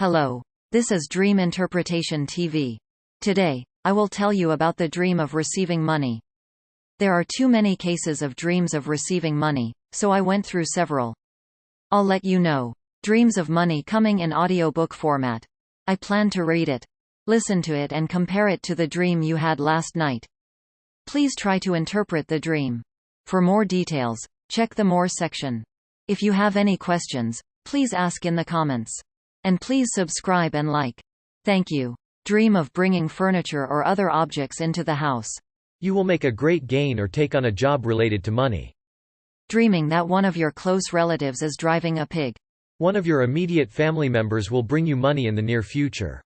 Hello. This is Dream Interpretation TV. Today, I will tell you about the dream of receiving money. There are too many cases of dreams of receiving money, so I went through several. I'll let you know. Dreams of money coming in audiobook format. I plan to read it. Listen to it and compare it to the dream you had last night. Please try to interpret the dream. For more details, check the More section. If you have any questions, please ask in the comments. And please subscribe and like. Thank you. Dream of bringing furniture or other objects into the house. You will make a great gain or take on a job related to money. Dreaming that one of your close relatives is driving a pig. One of your immediate family members will bring you money in the near future.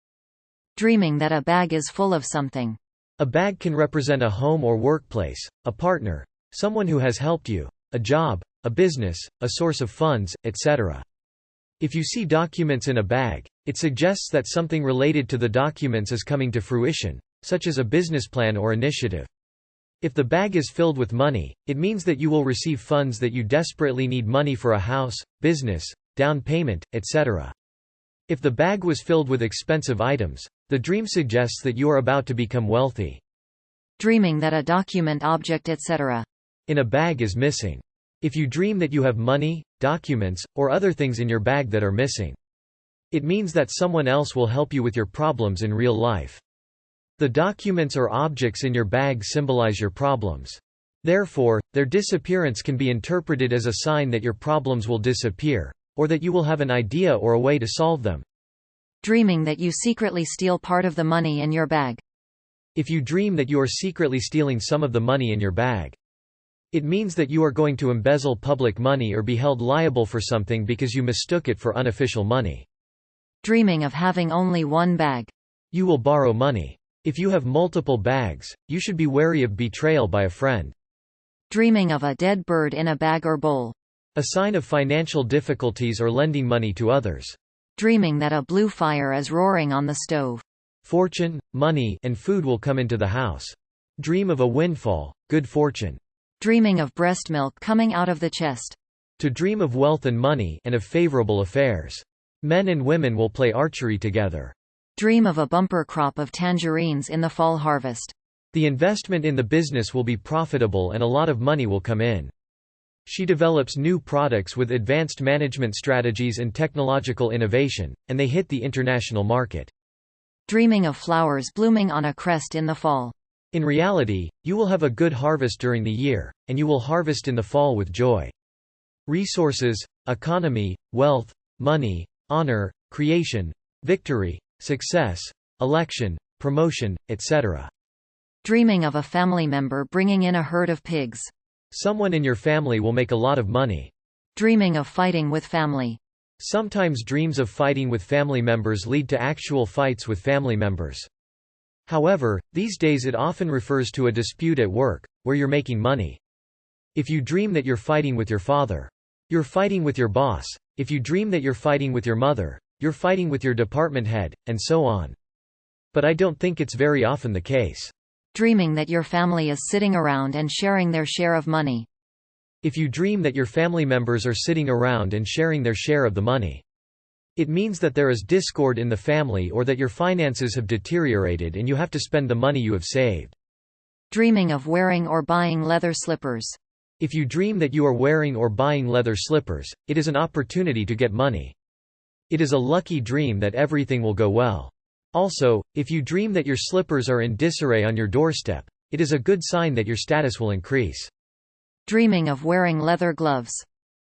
Dreaming that a bag is full of something. A bag can represent a home or workplace, a partner, someone who has helped you, a job, a business, a source of funds, etc. If you see documents in a bag, it suggests that something related to the documents is coming to fruition, such as a business plan or initiative. If the bag is filled with money, it means that you will receive funds that you desperately need money for a house, business, down payment, etc. If the bag was filled with expensive items, the dream suggests that you are about to become wealthy. Dreaming that a document object etc. in a bag is missing. If you dream that you have money, documents, or other things in your bag that are missing. It means that someone else will help you with your problems in real life. The documents or objects in your bag symbolize your problems. Therefore, their disappearance can be interpreted as a sign that your problems will disappear, or that you will have an idea or a way to solve them. Dreaming that you secretly steal part of the money in your bag. If you dream that you are secretly stealing some of the money in your bag, it means that you are going to embezzle public money or be held liable for something because you mistook it for unofficial money. Dreaming of having only one bag. You will borrow money. If you have multiple bags, you should be wary of betrayal by a friend. Dreaming of a dead bird in a bag or bowl. A sign of financial difficulties or lending money to others. Dreaming that a blue fire is roaring on the stove. Fortune, money, and food will come into the house. Dream of a windfall, good fortune. Dreaming of breast milk coming out of the chest. To dream of wealth and money and of favorable affairs. Men and women will play archery together. Dream of a bumper crop of tangerines in the fall harvest. The investment in the business will be profitable and a lot of money will come in. She develops new products with advanced management strategies and technological innovation, and they hit the international market. Dreaming of flowers blooming on a crest in the fall. In reality, you will have a good harvest during the year, and you will harvest in the fall with joy. Resources, economy, wealth, money, honor, creation, victory, success, election, promotion, etc. Dreaming of a family member bringing in a herd of pigs. Someone in your family will make a lot of money. Dreaming of fighting with family. Sometimes dreams of fighting with family members lead to actual fights with family members. However, these days it often refers to a dispute at work, where you're making money. If you dream that you're fighting with your father, you're fighting with your boss. If you dream that you're fighting with your mother, you're fighting with your department head, and so on. But I don't think it's very often the case. Dreaming that your family is sitting around and sharing their share of money. If you dream that your family members are sitting around and sharing their share of the money, it means that there is discord in the family or that your finances have deteriorated and you have to spend the money you have saved. Dreaming of wearing or buying leather slippers. If you dream that you are wearing or buying leather slippers, it is an opportunity to get money. It is a lucky dream that everything will go well. Also, if you dream that your slippers are in disarray on your doorstep, it is a good sign that your status will increase. Dreaming of wearing leather gloves.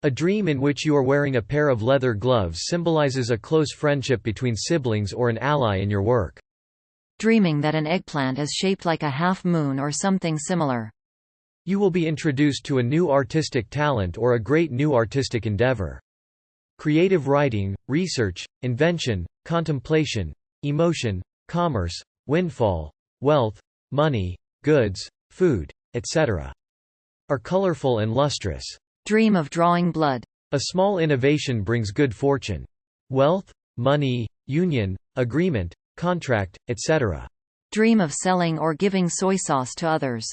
A dream in which you are wearing a pair of leather gloves symbolizes a close friendship between siblings or an ally in your work. Dreaming that an eggplant is shaped like a half-moon or something similar. You will be introduced to a new artistic talent or a great new artistic endeavor. Creative writing, research, invention, contemplation, emotion, commerce, windfall, wealth, money, goods, food, etc. are colorful and lustrous. Dream of drawing blood. A small innovation brings good fortune. Wealth, money, union, agreement, contract, etc. Dream of selling or giving soy sauce to others.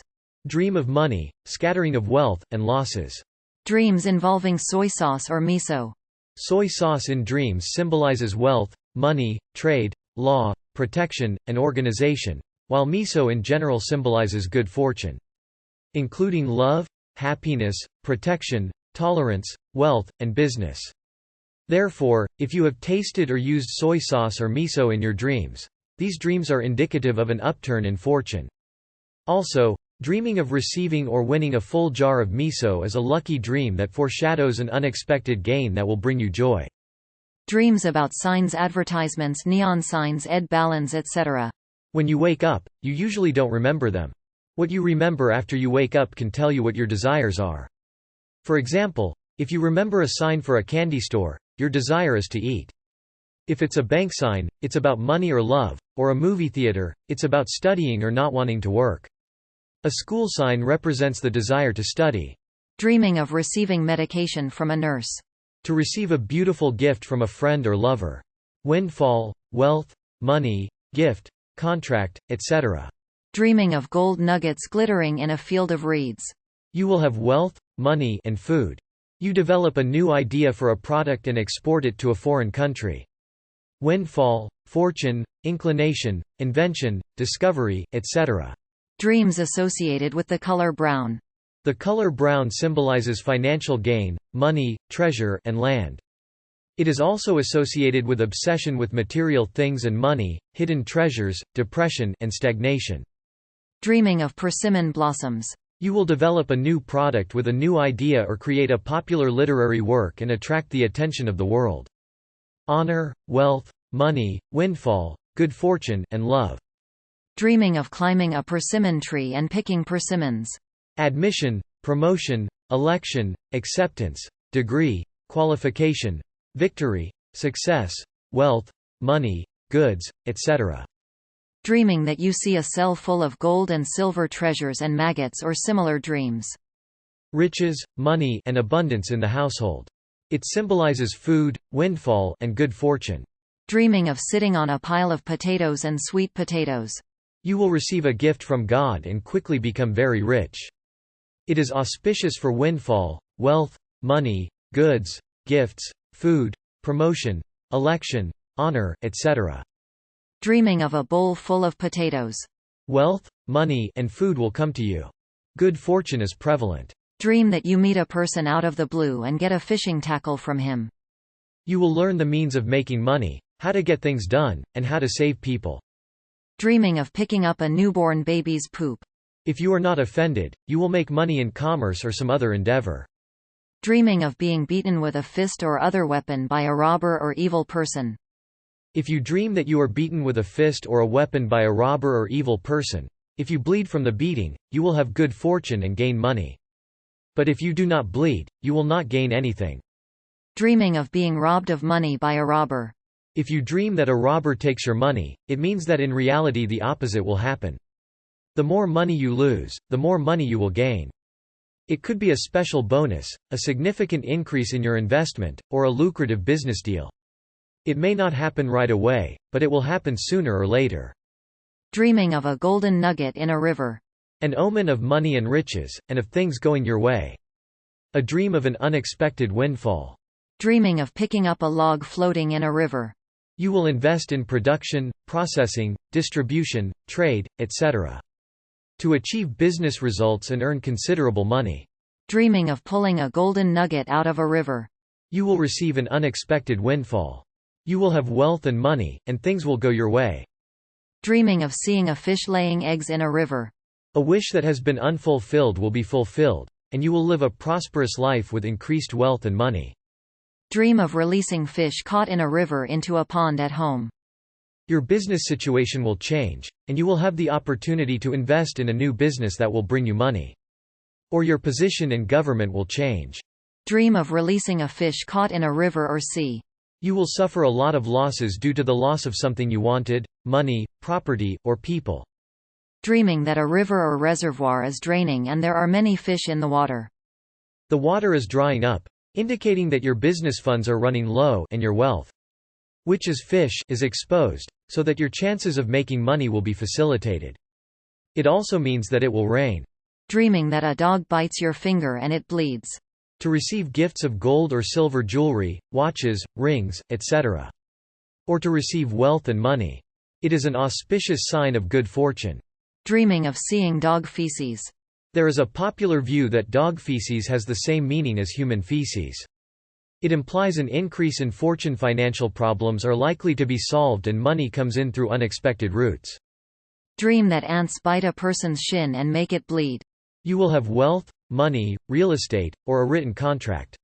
Dream of money, scattering of wealth, and losses. Dreams involving soy sauce or miso. Soy sauce in dreams symbolizes wealth, money, trade, law, protection, and organization, while miso in general symbolizes good fortune. Including love, happiness, protection, tolerance, wealth, and business. Therefore, if you have tasted or used soy sauce or miso in your dreams, these dreams are indicative of an upturn in fortune. Also, dreaming of receiving or winning a full jar of miso is a lucky dream that foreshadows an unexpected gain that will bring you joy. Dreams about signs advertisements neon signs ed balance etc. When you wake up, you usually don't remember them. What you remember after you wake up can tell you what your desires are. For example, if you remember a sign for a candy store, your desire is to eat. If it's a bank sign, it's about money or love, or a movie theater, it's about studying or not wanting to work. A school sign represents the desire to study. Dreaming of receiving medication from a nurse. To receive a beautiful gift from a friend or lover. Windfall, wealth, money, gift, contract, etc. Dreaming of gold nuggets glittering in a field of reeds. You will have wealth, money and food. You develop a new idea for a product and export it to a foreign country. Windfall, fortune, inclination, invention, discovery, etc. Dreams associated with the color brown. The color brown symbolizes financial gain, money, treasure, and land. It is also associated with obsession with material things and money, hidden treasures, depression, and stagnation. Dreaming of persimmon blossoms. You will develop a new product with a new idea or create a popular literary work and attract the attention of the world. Honor, wealth, money, windfall, good fortune, and love. Dreaming of climbing a persimmon tree and picking persimmons. Admission, promotion, election, acceptance, degree, qualification, victory, success, wealth, money, goods, etc dreaming that you see a cell full of gold and silver treasures and maggots or similar dreams. Riches, money and abundance in the household. It symbolizes food, windfall and good fortune. Dreaming of sitting on a pile of potatoes and sweet potatoes. You will receive a gift from God and quickly become very rich. It is auspicious for windfall, wealth, money, goods, gifts, food, promotion, election, honor, etc dreaming of a bowl full of potatoes. Wealth, money, and food will come to you. Good fortune is prevalent. Dream that you meet a person out of the blue and get a fishing tackle from him. You will learn the means of making money, how to get things done, and how to save people. Dreaming of picking up a newborn baby's poop. If you are not offended, you will make money in commerce or some other endeavor. Dreaming of being beaten with a fist or other weapon by a robber or evil person. If you dream that you are beaten with a fist or a weapon by a robber or evil person, if you bleed from the beating, you will have good fortune and gain money. But if you do not bleed, you will not gain anything. Dreaming of being robbed of money by a robber. If you dream that a robber takes your money, it means that in reality the opposite will happen. The more money you lose, the more money you will gain. It could be a special bonus, a significant increase in your investment, or a lucrative business deal. It may not happen right away, but it will happen sooner or later. Dreaming of a golden nugget in a river. An omen of money and riches, and of things going your way. A dream of an unexpected windfall. Dreaming of picking up a log floating in a river. You will invest in production, processing, distribution, trade, etc. To achieve business results and earn considerable money. Dreaming of pulling a golden nugget out of a river. You will receive an unexpected windfall. You will have wealth and money, and things will go your way. Dreaming of seeing a fish laying eggs in a river. A wish that has been unfulfilled will be fulfilled, and you will live a prosperous life with increased wealth and money. Dream of releasing fish caught in a river into a pond at home. Your business situation will change, and you will have the opportunity to invest in a new business that will bring you money. Or your position in government will change. Dream of releasing a fish caught in a river or sea. You will suffer a lot of losses due to the loss of something you wanted, money, property, or people. Dreaming that a river or reservoir is draining and there are many fish in the water. The water is drying up, indicating that your business funds are running low and your wealth, which is fish, is exposed, so that your chances of making money will be facilitated. It also means that it will rain. Dreaming that a dog bites your finger and it bleeds. To receive gifts of gold or silver jewelry, watches, rings, etc. Or to receive wealth and money. It is an auspicious sign of good fortune. Dreaming of seeing dog feces. There is a popular view that dog feces has the same meaning as human feces. It implies an increase in fortune financial problems are likely to be solved and money comes in through unexpected routes. Dream that ants bite a person's shin and make it bleed. You will have wealth, money, real estate, or a written contract.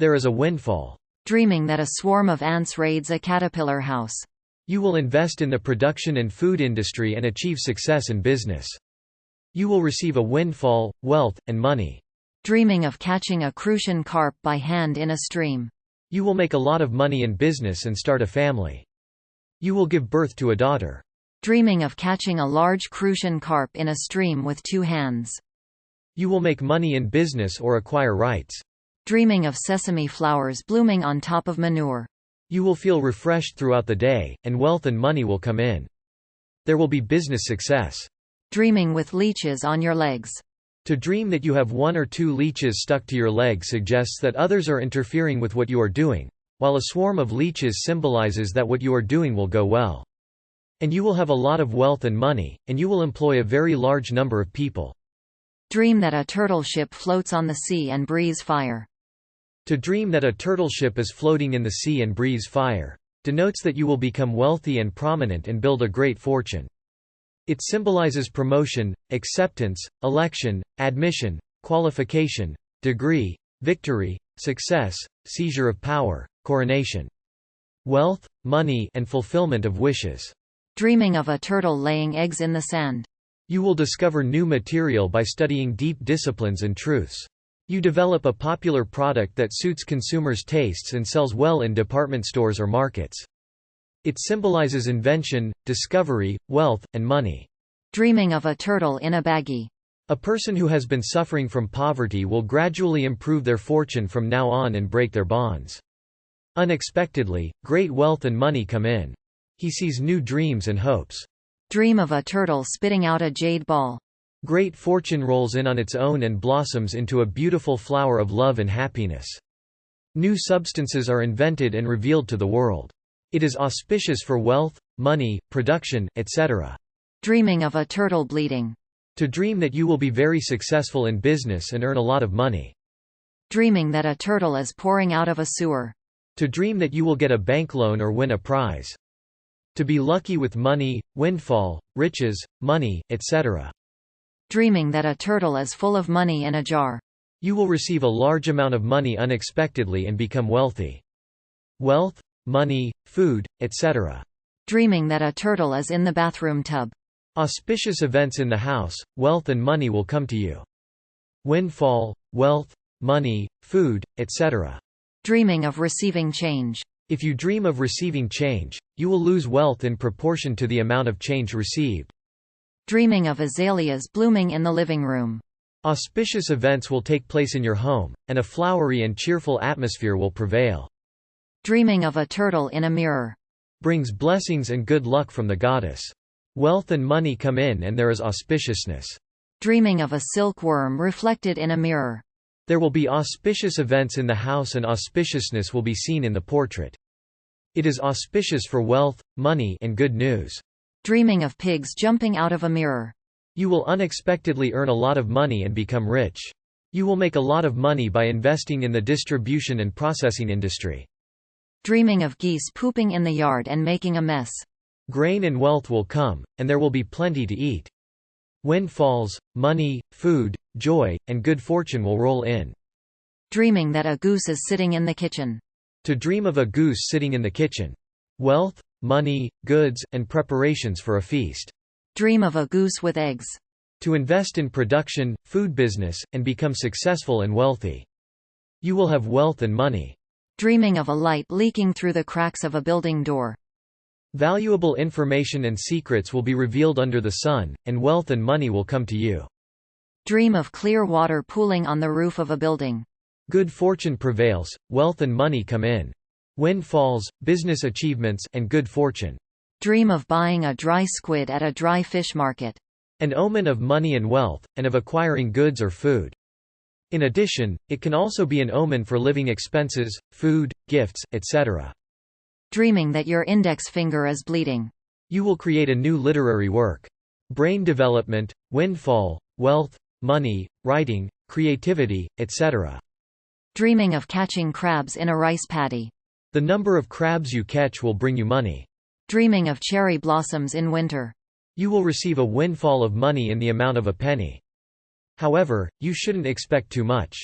There is a windfall. Dreaming that a swarm of ants raids a caterpillar house. You will invest in the production and food industry and achieve success in business. You will receive a windfall, wealth, and money. Dreaming of catching a crucian carp by hand in a stream. You will make a lot of money in business and start a family. You will give birth to a daughter. Dreaming of catching a large crucian carp in a stream with two hands. You will make money in business or acquire rights. Dreaming of sesame flowers blooming on top of manure. You will feel refreshed throughout the day, and wealth and money will come in. There will be business success. Dreaming with leeches on your legs. To dream that you have one or two leeches stuck to your leg suggests that others are interfering with what you are doing, while a swarm of leeches symbolizes that what you are doing will go well. And you will have a lot of wealth and money, and you will employ a very large number of people. Dream that a turtle ship floats on the sea and breathes fire. To dream that a turtle ship is floating in the sea and breathes fire denotes that you will become wealthy and prominent and build a great fortune. It symbolizes promotion, acceptance, election, admission, qualification, degree, victory, success, seizure of power, coronation. Wealth, money and fulfillment of wishes. Dreaming of a turtle laying eggs in the sand. You will discover new material by studying deep disciplines and truths. You develop a popular product that suits consumers' tastes and sells well in department stores or markets. It symbolizes invention, discovery, wealth, and money. Dreaming of a turtle in a baggie. A person who has been suffering from poverty will gradually improve their fortune from now on and break their bonds. Unexpectedly, great wealth and money come in. He sees new dreams and hopes. Dream of a turtle spitting out a jade ball. Great fortune rolls in on its own and blossoms into a beautiful flower of love and happiness. New substances are invented and revealed to the world. It is auspicious for wealth, money, production, etc. Dreaming of a turtle bleeding. To dream that you will be very successful in business and earn a lot of money. Dreaming that a turtle is pouring out of a sewer. To dream that you will get a bank loan or win a prize. To be lucky with money, windfall, riches, money, etc. Dreaming that a turtle is full of money in a jar. You will receive a large amount of money unexpectedly and become wealthy. Wealth, money, food, etc. Dreaming that a turtle is in the bathroom tub. Auspicious events in the house, wealth and money will come to you. Windfall, wealth, money, food, etc. Dreaming of receiving change. If you dream of receiving change, you will lose wealth in proportion to the amount of change received. Dreaming of azaleas blooming in the living room. Auspicious events will take place in your home, and a flowery and cheerful atmosphere will prevail. Dreaming of a turtle in a mirror. Brings blessings and good luck from the goddess. Wealth and money come in and there is auspiciousness. Dreaming of a silkworm reflected in a mirror. There will be auspicious events in the house and auspiciousness will be seen in the portrait. It is auspicious for wealth, money and good news. Dreaming of pigs jumping out of a mirror. You will unexpectedly earn a lot of money and become rich. You will make a lot of money by investing in the distribution and processing industry. Dreaming of geese pooping in the yard and making a mess. Grain and wealth will come, and there will be plenty to eat. Windfalls, money, food, joy, and good fortune will roll in. Dreaming that a goose is sitting in the kitchen. To dream of a goose sitting in the kitchen. Wealth, money, goods, and preparations for a feast. Dream of a goose with eggs. To invest in production, food business, and become successful and wealthy. You will have wealth and money. Dreaming of a light leaking through the cracks of a building door. Valuable information and secrets will be revealed under the sun, and wealth and money will come to you. Dream of clear water pooling on the roof of a building. Good fortune prevails, wealth and money come in. Windfalls, business achievements, and good fortune. Dream of buying a dry squid at a dry fish market. An omen of money and wealth, and of acquiring goods or food. In addition, it can also be an omen for living expenses, food, gifts, etc. Dreaming that your index finger is bleeding. You will create a new literary work. Brain development, windfall, wealth, money, writing, creativity, etc. Dreaming of catching crabs in a rice paddy. The number of crabs you catch will bring you money. Dreaming of cherry blossoms in winter. You will receive a windfall of money in the amount of a penny. However, you shouldn't expect too much.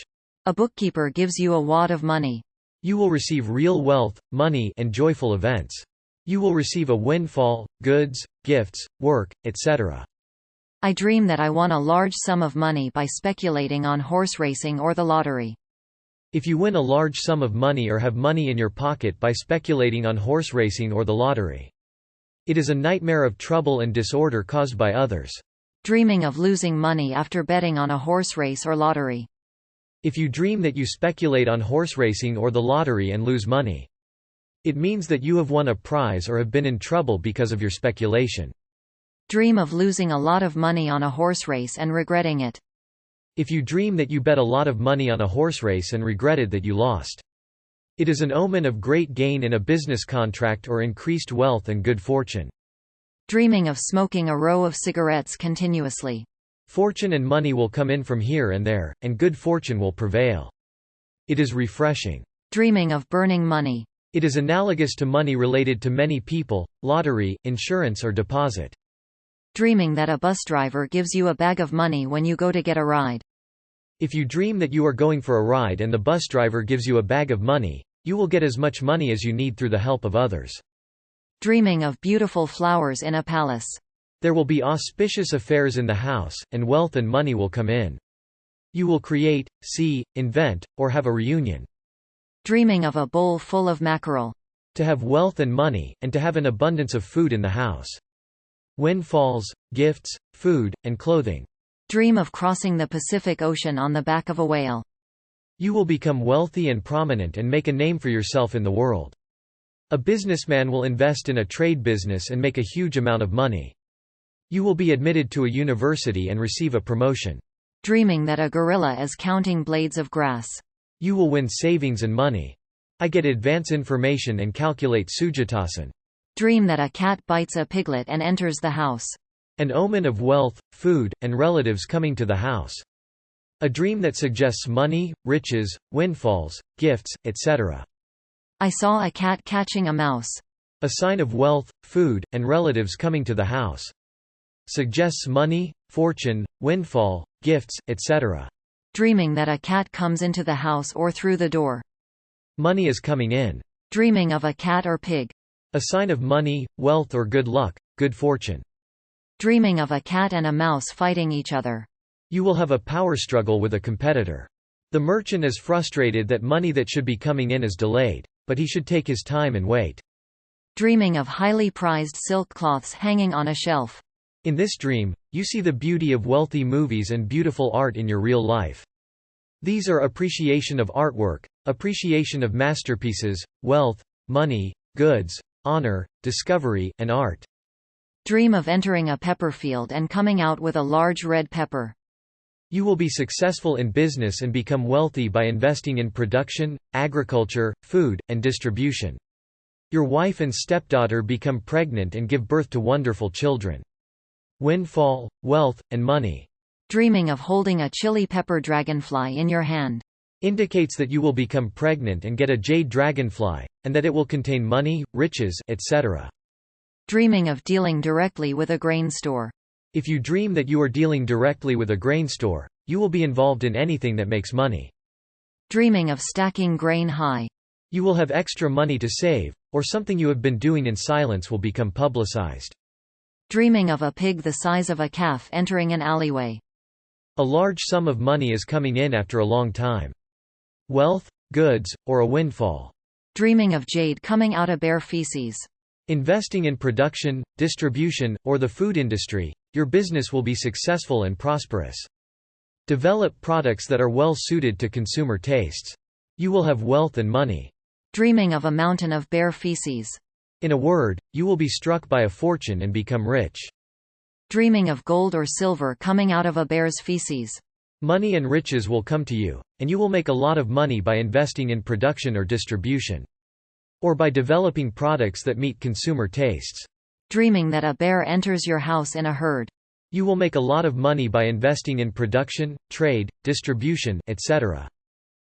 A bookkeeper gives you a wad of money. You will receive real wealth, money and joyful events. You will receive a windfall, goods, gifts, work, etc. I dream that I won a large sum of money by speculating on horse racing or the lottery. If you win a large sum of money or have money in your pocket by speculating on horse racing or the lottery. It is a nightmare of trouble and disorder caused by others. Dreaming of losing money after betting on a horse race or lottery. If you dream that you speculate on horse racing or the lottery and lose money. It means that you have won a prize or have been in trouble because of your speculation. Dream of losing a lot of money on a horse race and regretting it. If you dream that you bet a lot of money on a horse race and regretted that you lost. It is an omen of great gain in a business contract or increased wealth and good fortune. Dreaming of smoking a row of cigarettes continuously. Fortune and money will come in from here and there, and good fortune will prevail. It is refreshing. Dreaming of burning money. It is analogous to money related to many people, lottery, insurance or deposit. Dreaming that a bus driver gives you a bag of money when you go to get a ride. If you dream that you are going for a ride and the bus driver gives you a bag of money, you will get as much money as you need through the help of others. Dreaming of beautiful flowers in a palace. There will be auspicious affairs in the house, and wealth and money will come in. You will create, see, invent, or have a reunion. Dreaming of a bowl full of mackerel. To have wealth and money, and to have an abundance of food in the house. Windfalls, gifts, food, and clothing. Dream of crossing the Pacific Ocean on the back of a whale. You will become wealthy and prominent and make a name for yourself in the world. A businessman will invest in a trade business and make a huge amount of money. You will be admitted to a university and receive a promotion. Dreaming that a gorilla is counting blades of grass. You will win savings and money. I get advance information and calculate Sujatasan. Dream that a cat bites a piglet and enters the house. An omen of wealth, food, and relatives coming to the house. A dream that suggests money, riches, windfalls, gifts, etc. I saw a cat catching a mouse. A sign of wealth, food, and relatives coming to the house. Suggests money, fortune, windfall, gifts, etc. Dreaming that a cat comes into the house or through the door. Money is coming in. Dreaming of a cat or pig. A sign of money, wealth or good luck, good fortune. Dreaming of a cat and a mouse fighting each other. You will have a power struggle with a competitor. The merchant is frustrated that money that should be coming in is delayed, but he should take his time and wait. Dreaming of highly prized silk cloths hanging on a shelf. In this dream, you see the beauty of wealthy movies and beautiful art in your real life. These are appreciation of artwork, appreciation of masterpieces, wealth, money, goods, honor, discovery, and art. Dream of entering a pepper field and coming out with a large red pepper. You will be successful in business and become wealthy by investing in production, agriculture, food, and distribution. Your wife and stepdaughter become pregnant and give birth to wonderful children. Windfall, wealth, and money. Dreaming of holding a chili pepper dragonfly in your hand. Indicates that you will become pregnant and get a jade dragonfly, and that it will contain money, riches, etc. Dreaming of dealing directly with a grain store. If you dream that you are dealing directly with a grain store, you will be involved in anything that makes money. Dreaming of stacking grain high. You will have extra money to save, or something you have been doing in silence will become publicized. Dreaming of a pig the size of a calf entering an alleyway. A large sum of money is coming in after a long time. Wealth, goods, or a windfall. Dreaming of jade coming out of bear feces. Investing in production, distribution, or the food industry, your business will be successful and prosperous. Develop products that are well suited to consumer tastes. You will have wealth and money. Dreaming of a mountain of bear feces. In a word, you will be struck by a fortune and become rich. Dreaming of gold or silver coming out of a bear's feces. Money and riches will come to you, and you will make a lot of money by investing in production or distribution. Or by developing products that meet consumer tastes. Dreaming that a bear enters your house in a herd. You will make a lot of money by investing in production, trade, distribution, etc.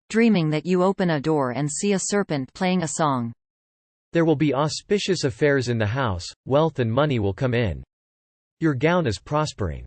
Dreaming that you open a door and see a serpent playing a song. There will be auspicious affairs in the house, wealth and money will come in. Your gown is prospering.